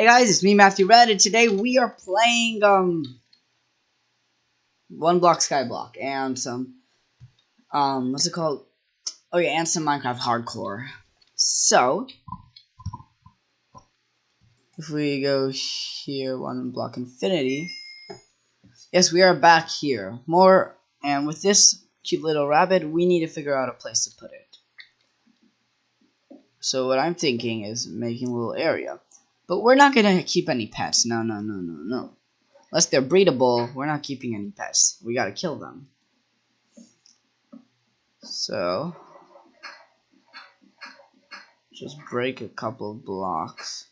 Hey guys, it's me Matthew Red, and today we are playing um one block skyblock and some um what's it called? Oh yeah, and some Minecraft hardcore. So if we go here, one block infinity. Yes, we are back here. More and with this cute little rabbit, we need to figure out a place to put it. So what I'm thinking is making a little area. But we're not gonna keep any pets. No, no, no, no, no. Unless they're breedable, we're not keeping any pets. We gotta kill them. So, just break a couple of blocks.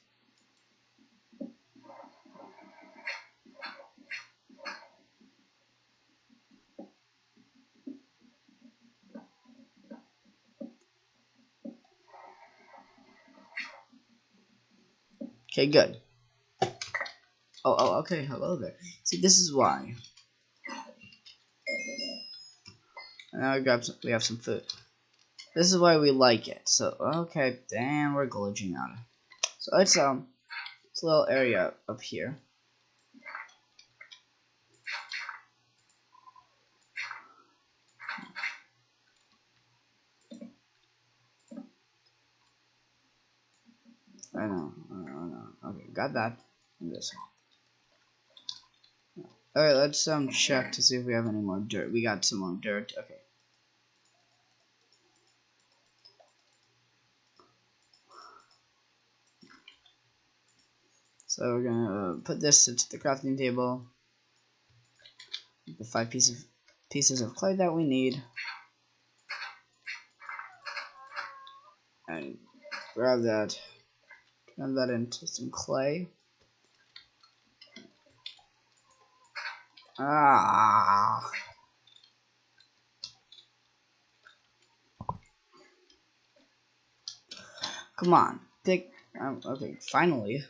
Okay, good. Oh, oh, okay, hello there. See, this is why. Now we grab some, we have some food. This is why we like it. So, okay, damn, we're glitching out. So it's um, it's a little area up here. I know, I know, I know. Okay, got that. This one. Alright, let's um check to see if we have any more dirt. We got some more dirt. Okay. So we're gonna uh, put this into the crafting table. The five pieces pieces of clay that we need. And grab that Turn that into some clay. Ah. Come on, pick. Um, okay, finally.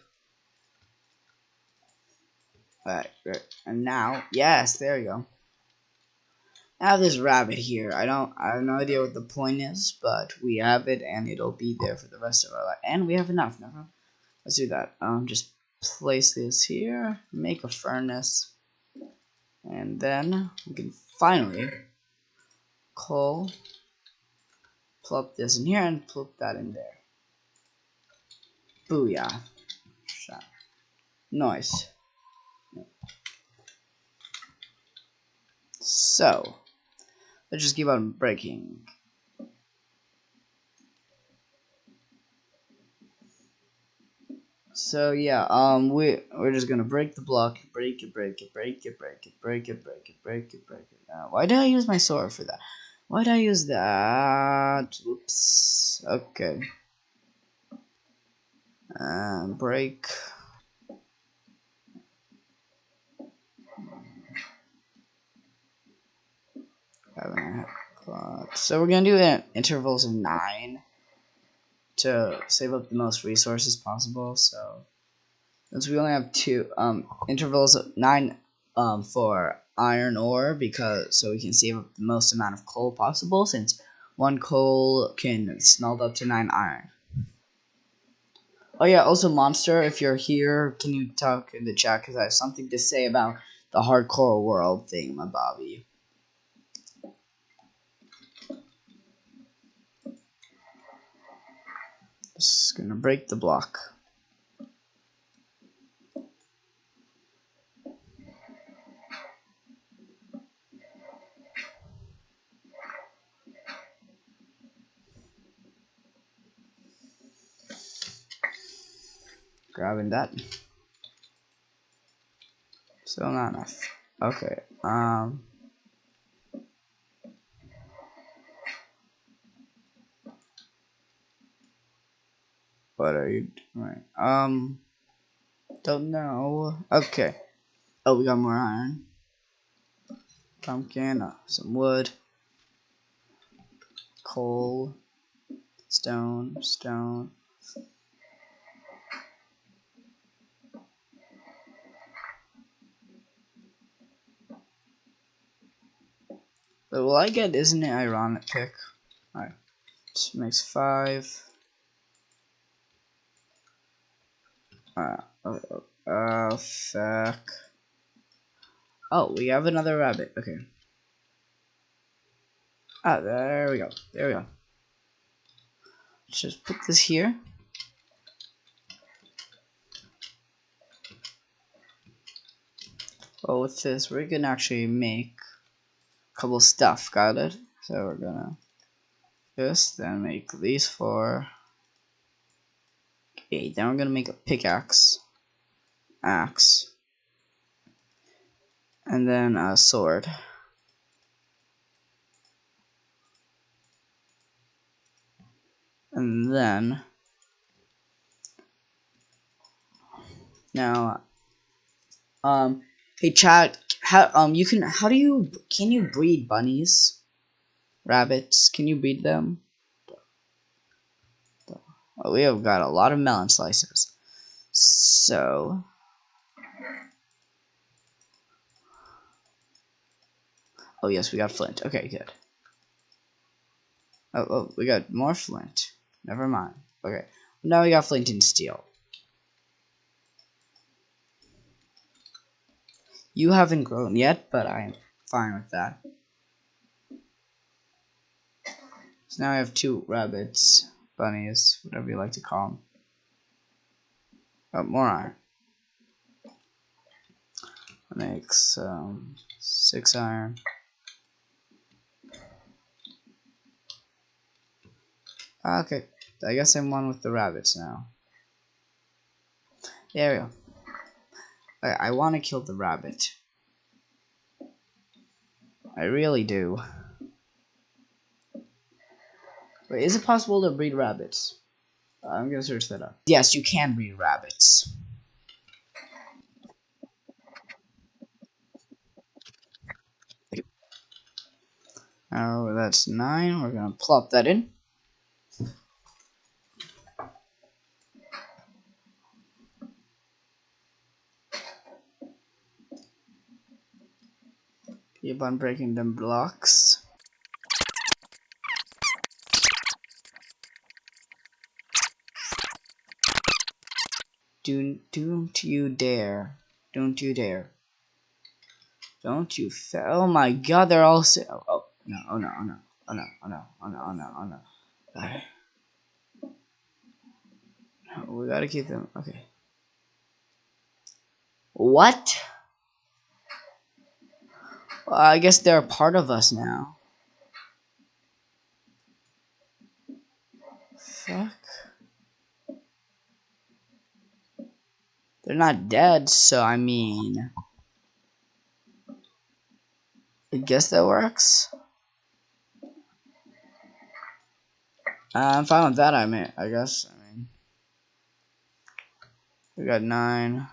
Alright, and now, yes, there you go. I have this rabbit here. I don't, I have no idea what the point is, but we have it, and it'll be there for the rest of our life. And we have enough. Never. Let's do that. Um, just place this here, make a furnace, and then we can finally coal, plop this in here, and plop that in there. Booyah. Nice. So, let's just keep on breaking. So yeah, um, we we're just gonna break the block, break it, break it, break it, break it, break it, break it, break it, break it. Uh, why did I use my sword for that? Why did I use that? Oops. Okay. Um, break. So we're gonna do it intervals of nine to save up the most resources possible. So since we only have two um, intervals of nine um, for iron ore, because so we can save up the most amount of coal possible. Since one coal can smelt up to nine iron. Oh yeah, also monster, if you're here, can you talk in the chat because I have something to say about the hardcore world thing, my Bobby. Just gonna break the block. Grabbing that. Still not enough. Okay. Um. What are you doing? Um, don't know. Okay. Oh, we got more iron. Pumpkin, uh, some wood, coal, stone, stone. But will I get isn't it ironic pick? Alright. Makes five. Uh, oh, oh, oh, fuck. Oh, we have another rabbit. Okay. Ah, there we go. There we go. Let's just put this here. Oh, with this, we can actually make a couple stuff. Got it? So we're gonna this, then make these four. Okay, then we're gonna make a pickaxe, axe, and then a sword. And then now um hey chat how um you can how do you can you breed bunnies? Rabbits can you breed them well, we have got a lot of melon slices. So oh yes we got flint. Okay good. Oh, oh we got more flint. Never mind. Okay now we got flint and steel. You haven't grown yet, but I'm fine with that. So now I have two rabbits, bunnies, whatever you like to call them. Oh, more iron. Makes um, six iron. Okay, I guess I'm one with the rabbits now. There we go. I, I want to kill the rabbit. I really do. Wait, is it possible to breed rabbits? I'm gonna search that up. Yes, you can breed rabbits. Oh, that's nine. We're gonna plop that in. keep on breaking them blocks do, don't you dare. Don't you dare. Don't you fail. Oh my god, they're all so. Oh, oh, no, oh no, oh no, oh no, oh no, oh no, oh no, oh no. Right. no we gotta keep them. Okay. What? Well, I guess they're a part of us now. Fuck. They're not dead, so I mean... I guess that works. I'm fine with that, I mean, I guess. I mean, we got nine.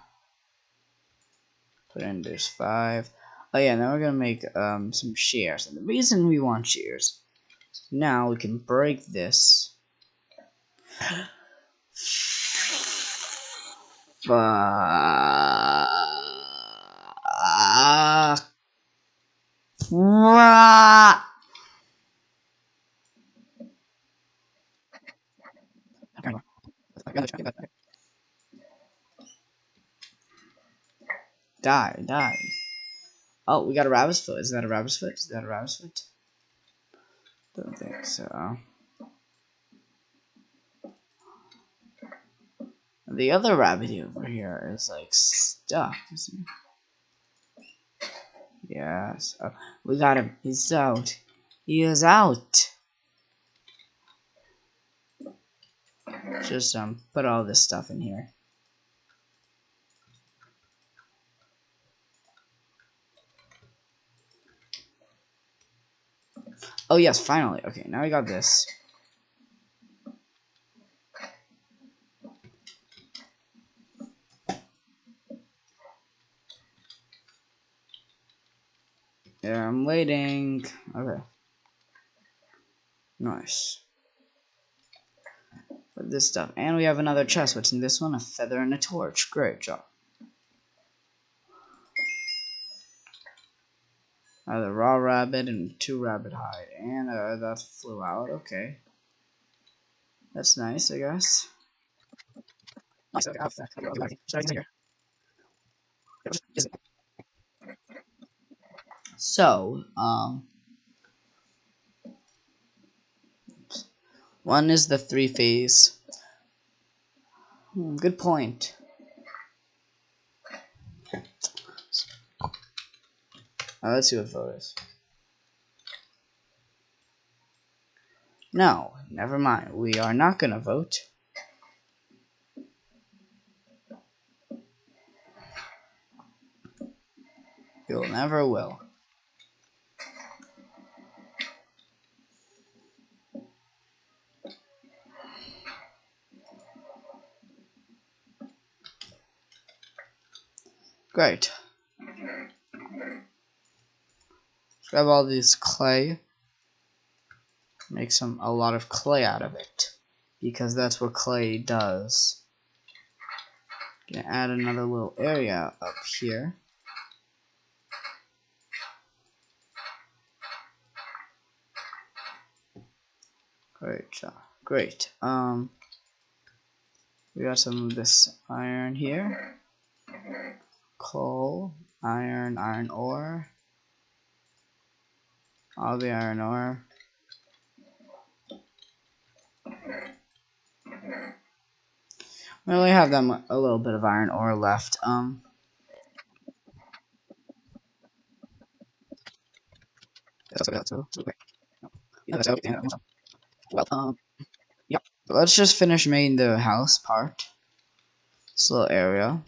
Put in there's five. Oh yeah, now we're gonna make um, some shears. And the reason we want shears, now we can break this. Die, die. Oh, we got a rabbit's foot. Is that a rabbit's foot? Is that a rabbit's foot? Don't think so. The other rabbit over here is like stuck? Yes. Oh, we got him. He's out. He is out. Just um, put all this stuff in here. Oh yes, finally. Okay, now I got this. Yeah, I'm waiting. Okay. Nice. Put this stuff. And we have another chest. What's in this one? A feather and a torch. Great job. Uh, the raw rabbit and two rabbit hide. And uh, that flew out. Okay. That's nice, I guess. Nice. Okay. So, um, one is the three phase. Hmm, good point. Now let's see what vote is. No, never mind. We are not gonna vote. You'll never will. Great. grab all this clay. Make some a lot of clay out of it. Because that's what clay does. Gonna add another little area up here. Great job. Great. Um, we got some of this iron here coal, iron, iron ore, all the iron ore. We only have them a little bit of iron ore left. Um, well, um, yeah. Let's just finish making the house part. This little area.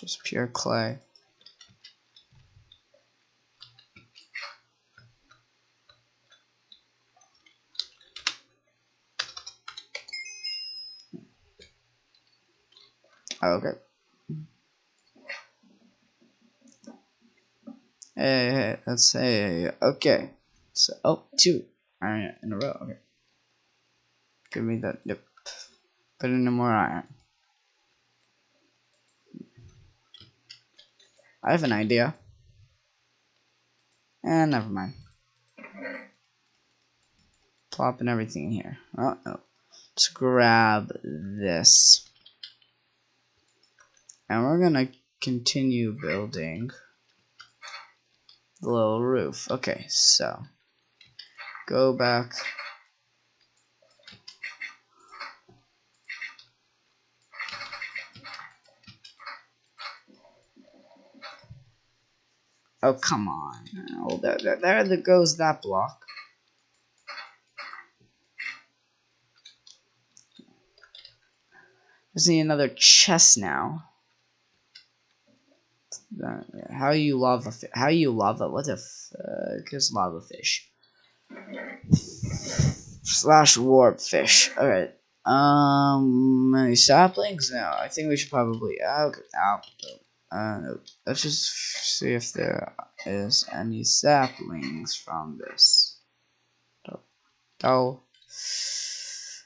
Just pure clay. Oh, okay. Hey, hey, let's say, okay. So, oh, two oh, iron in a row. Okay. Give me that. Yep. Put in more iron. I have an idea. And never mind. Plopping everything in here. Oh, no. Let's grab this. And we're gonna continue building the little roof. Okay, so go back Oh, come on. Oh, there, there, there goes that block. I see another chest now. Uh, how you lava? How you lava? What the fuck is lava fish? Slash warp fish. All right. Um, any saplings? No, I think we should probably. Okay, out. Uh, let's just see if there is any saplings from this. Oh. oh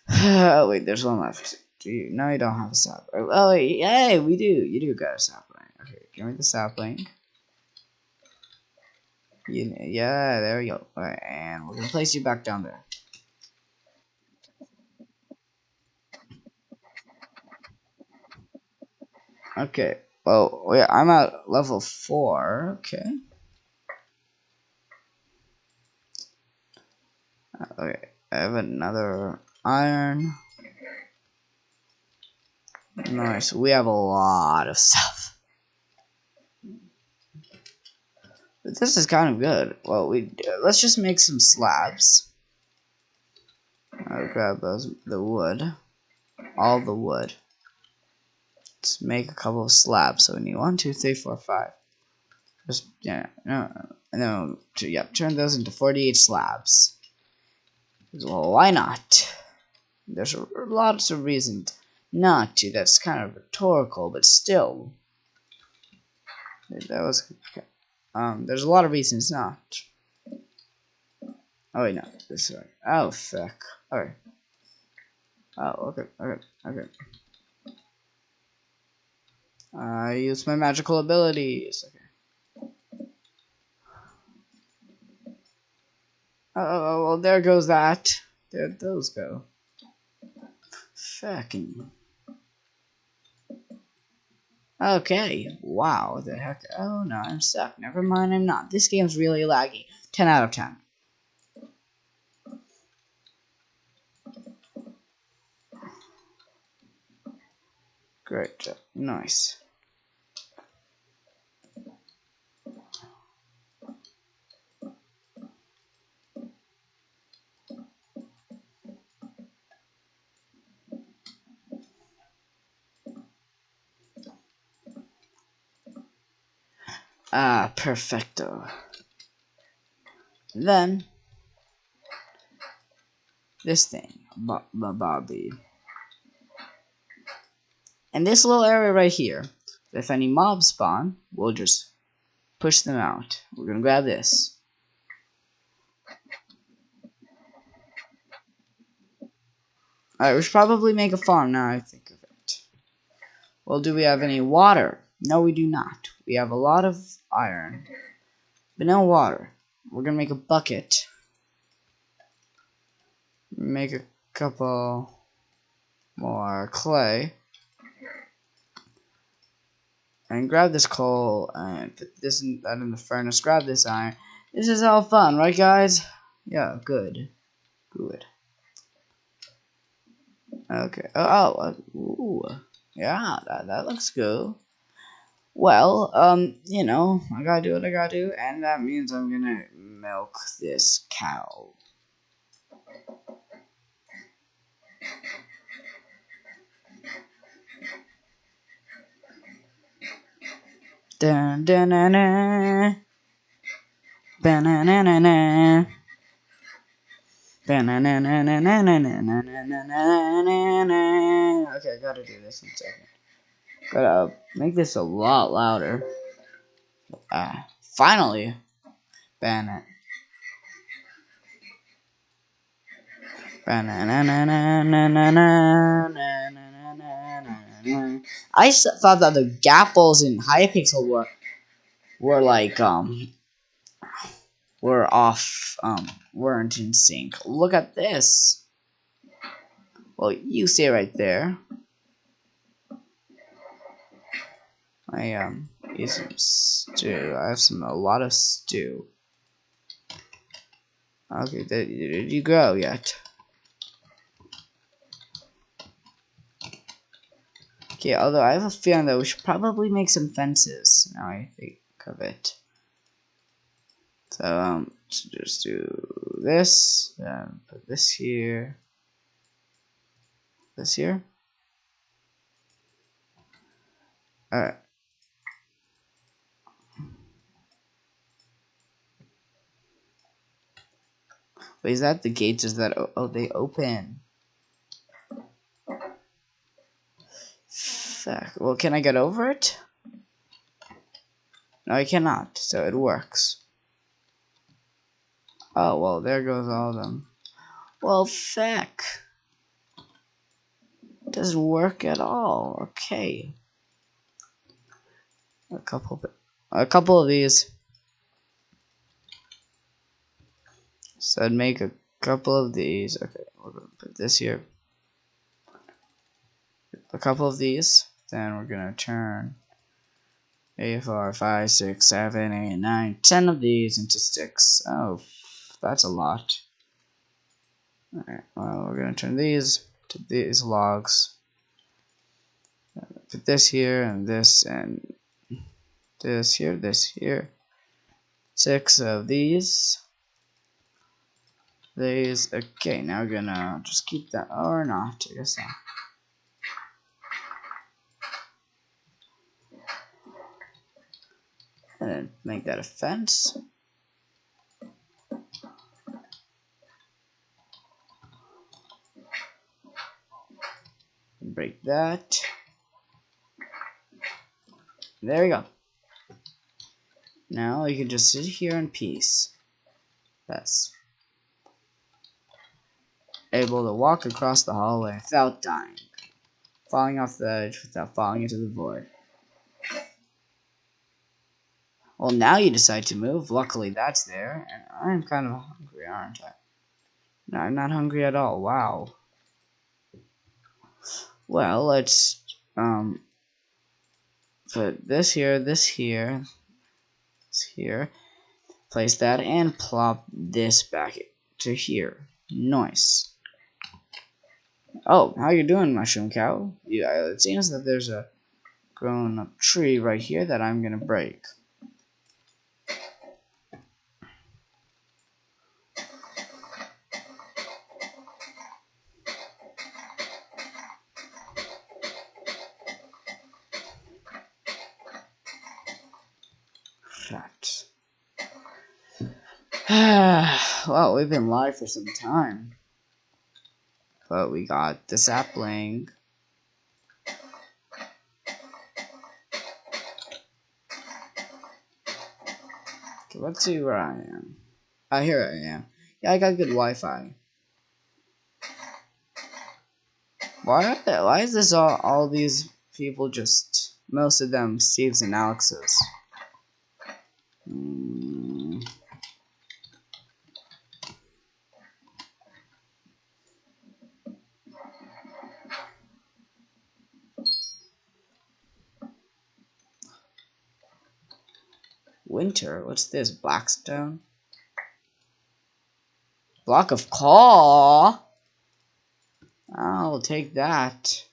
wait, there's one left. Do you? No, you don't have a sapling. Oh wait, hey, we do. You do got a sapling. Okay, give me the sapling. You, yeah, there we go. Right, and we're gonna place you back down there. Okay, well, yeah, I'm at level 4. Okay. Okay, I have another iron. Nice, we have a lot of stuff. But this is kind of good. Well, we let's just make some slabs. I'll grab those the wood, all the wood. Make a couple of slabs. So we need one, two, three, four, five. Just yeah, no, no, yeah, turn those into 48 slabs. Well, why not? There's a, lots of reasons not to. That's kind of rhetorical, but still. That was um. There's a lot of reasons not. Oh wait, no, this way. Oh fuck. Alright. Oh okay, okay, okay. I use my magical abilities. Okay. Oh, well, there goes that. There'd those go? Fucking. Okay, wow, the heck? Oh no, I'm stuck. Never mind, I'm not. This game's really laggy. 10 out of 10. Great job. Nice. Ah, perfecto. Then, this thing, Bobby. And this little area right here, if any mobs spawn, we'll just push them out. We're gonna grab this. Alright, we should probably make a farm now I think of it. Well, do we have any water? No, we do not. We have a lot of iron, but no water. We're gonna make a bucket. Make a couple more clay. And grab this coal and put this in, that in the furnace. Grab this iron. This is all fun, right, guys? Yeah, good. Good. Okay. Oh, oh ooh. Yeah, that, that looks good. Well, um, you know, I gotta do what I gotta do, and that means I'm gonna milk this cow. Dun dun. Ba-na-na-na-na. Okay, I gotta do this in a second. Gotta make this a lot louder. Ah, finally. Ban it. I thought that the gapples in Hypixel were were like um were off um weren't in sync. Look at this. Well, you see right there. I um eat some stew. I have some a lot of stew. Okay, did, you go yet? Okay, although I have a feeling that we should probably make some fences. Now I think of it. So um, just do this, then put this here, this here. Alright. Wait, is that the gates? Is that oh they open? Fuck. Well, can I get over it? No, I cannot. So it works. Oh well, there goes all of them. Well, fuck. Doesn't work at all. Okay. A couple, a couple of these. So I'd make a couple of these. Okay, we're gonna put this here. A couple of these. Then we're gonna turn a four, five, six, seven, eight, nine, ten of these into sticks. Oh, that's a lot. Alright, well, we're gonna turn these to these logs. Put this here and this and this here, this here. Six of these these. Okay, now we're gonna just keep that, or not, I guess not. And then make that a fence. Break that. There we go. Now you can just sit here in peace. That's able to walk across the hallway without dying, falling off the edge without falling into the void. Well, now you decide to move. Luckily, that's there, and I'm kind of hungry, aren't I? No, I'm not hungry at all. Wow. Well, let's um put this here, this here, this here. Place that and plop this back to here. Nice. Oh, how you doing, mushroom cow? Yeah, uh, it seems that there's a grown up tree right here that I'm gonna break. Right. well, we've been live for some time. But we got the sapling. Okay, let's see where I am. Ah, here I am. Yeah, I got good Wi-Fi. Why? Why is this all? All these people just most of them Steve's and Alex's. Hmm. What's this? Blackstone? Block of coal? I'll take that.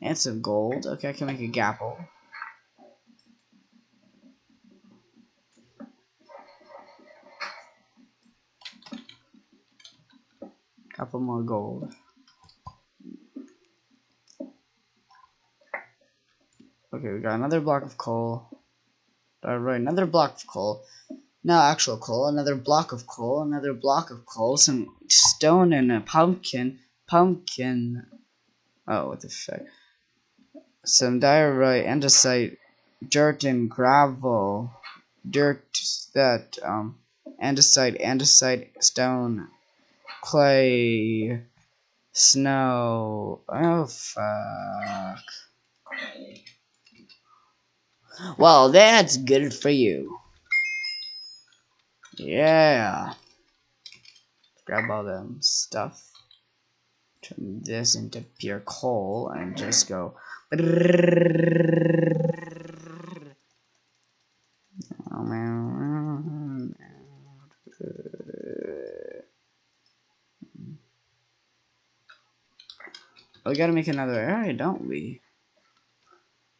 And some gold. Okay, I can make a gapple. Couple more gold. Okay, we got another block of coal. Another block of coal. No actual coal, another block of coal, another block of coal, some stone and a pumpkin. Pumpkin. Oh, what the fuck. Some diorite, andesite, dirt and gravel. Dirt that, um, andesite, andesite, stone, clay, snow. Oh, fuck. Well, that's good for you. Yeah. Grab all them stuff. Turn this into pure coal and just go. We gotta make another area, don't we?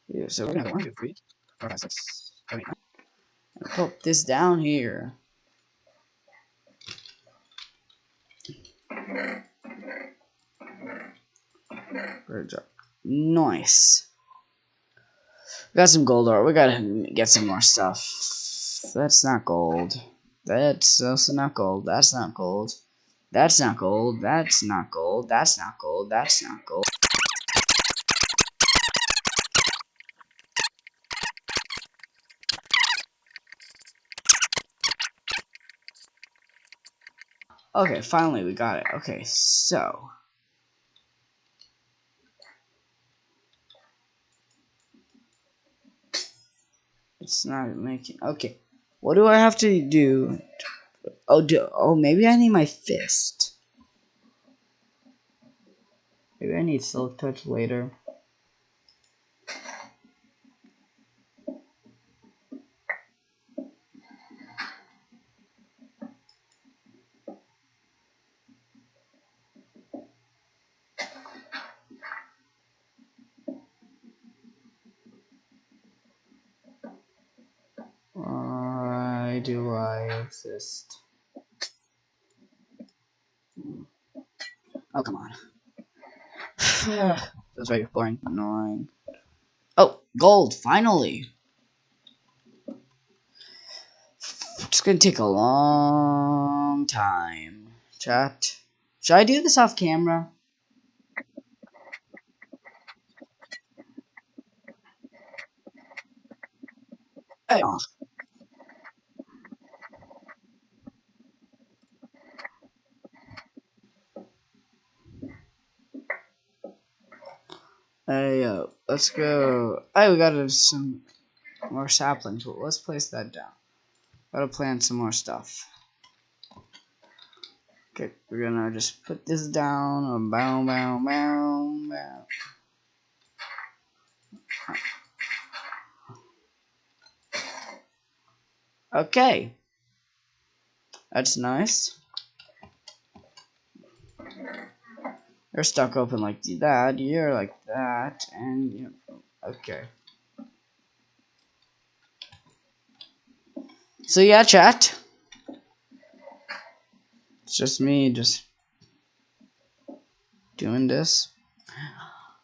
Yeah, so we're gonna seven, eight, nine. Put this down here. Good job. Nice. We got some gold ore. We gotta get some more stuff. That's not gold. That's also not gold. That's not gold. That's not gold. That's not gold. That's not gold. That's not gold. Okay, finally we got it. Okay, so. It's not making. Okay, what do I have to do? Oh, do, oh, maybe I need my fist. Maybe I need silk touch later. Do I exist? Oh, come on. That's very boring. Annoying. Oh, gold, finally! It's gonna take a long time. Chat. Should I do this off camera? Hey, oh. Hey, uh, let's go. Hey, we got some more sapling Let's place that down. Gotta plant some more stuff. Okay, we're gonna just put this down. Bow, bow, bow, bow. Okay. That's nice. You're stuck open like that, you're like that, and you know, okay. So yeah, chat. It's just me, just doing this.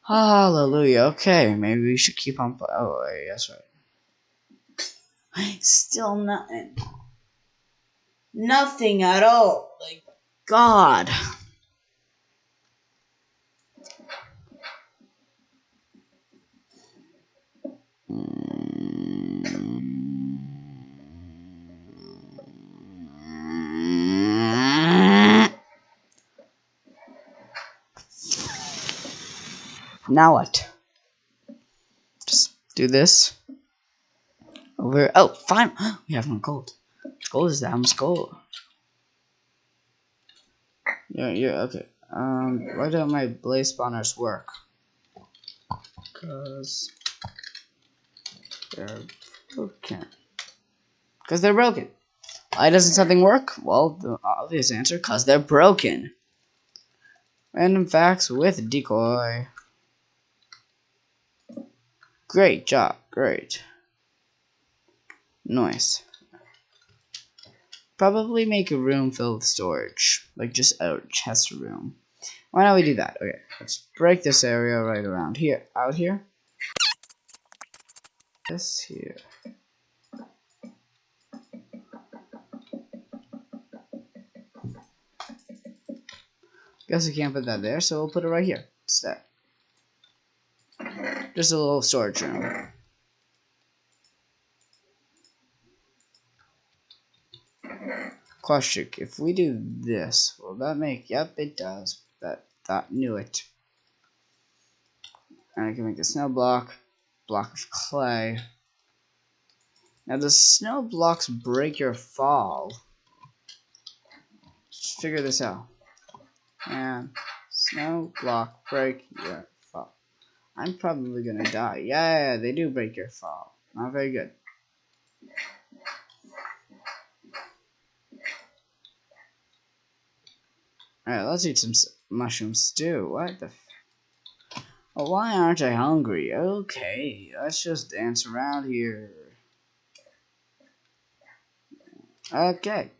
Hallelujah. Okay, maybe we should keep on. Oh, that's right. Still nothing. Nothing at all. Like, God. Now what? Just do this. Over. Oh, fine. We have more gold. Gold is that much gold. Yeah, yeah, okay. Um, why don't my blaze spawners work? Cause they're broken. Cause they're broken. Why doesn't something work? Well, the obvious answer, cause they're broken. Random facts with decoy. Great job, great. Nice. Probably make a room filled with storage. Like just a chest room. Why don't we do that? Okay, let's break this area right around here. Out here. This here. Guess we can't put that there, so we'll put it right here instead. Just a little storage room. Question, if we do this, will that make, yep it does, that, that knew it. And I can make a snow block, block of clay. Now the snow blocks break your fall. Just figure this out. And snow block break your fall. I'm probably gonna die. Yeah, they do break your fall. Not very good. Alright, let's eat some mushroom stew. What the why aren't I hungry? Okay, let's just dance around here. Okay.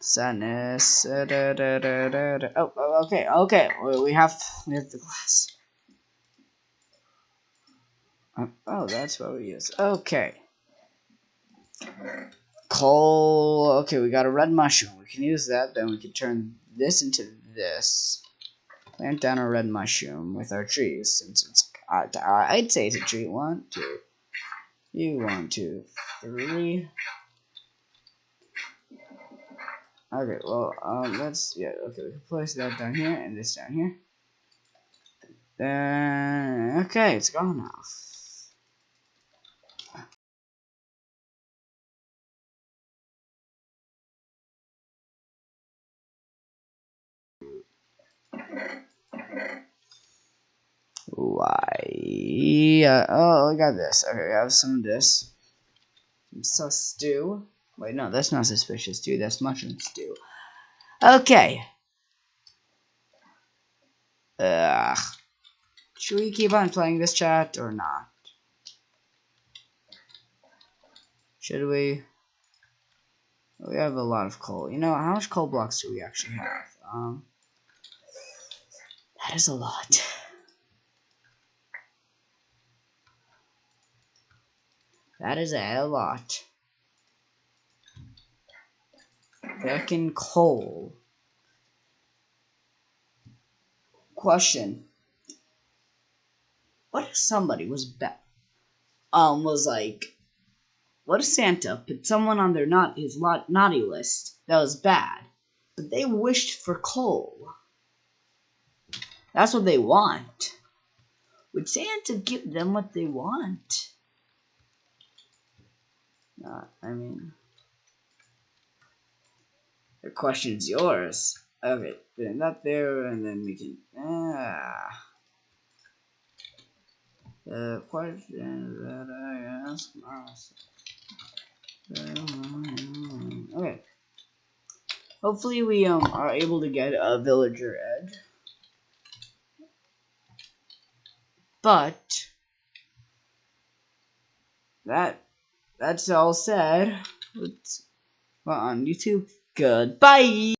Sadness. Uh, da, da, da, oh, oh, okay, okay. We have we have the glass. Oh, oh, that's what we use. Okay. Coal. Okay, we got a red mushroom. We can use that. Then we can turn this into this. Plant down a red mushroom with our trees, since it's. Uh, I'd say it's a tree. One, two. You one, two, three. Okay, well, um, let's, yeah, okay, we can place that down here and this down here. Then, okay, it's gone now. Why? Yeah, oh, I got this. Okay, I have some of this. Some sus stew. Wait, no, that's not suspicious stew. That's mushroom stew. Okay. Ugh. Should we keep on playing this chat or not? Should we? We have a lot of coal. You know, how much coal blocks do we actually have? Um, that is a lot. That is a lot. Fucking coal. Question. What if somebody was bet um was like what if Santa put someone on their not his lot naughty list that was bad, but they wished for coal? That's what they want. Would Santa give them what they want? Not. I mean, the question's yours. Okay, putting that there, and then we can. Ah. The question that I ask myself. Okay. Hopefully we um are able to get a villager edge. But that that's all said. Let's on YouTube. Goodbye.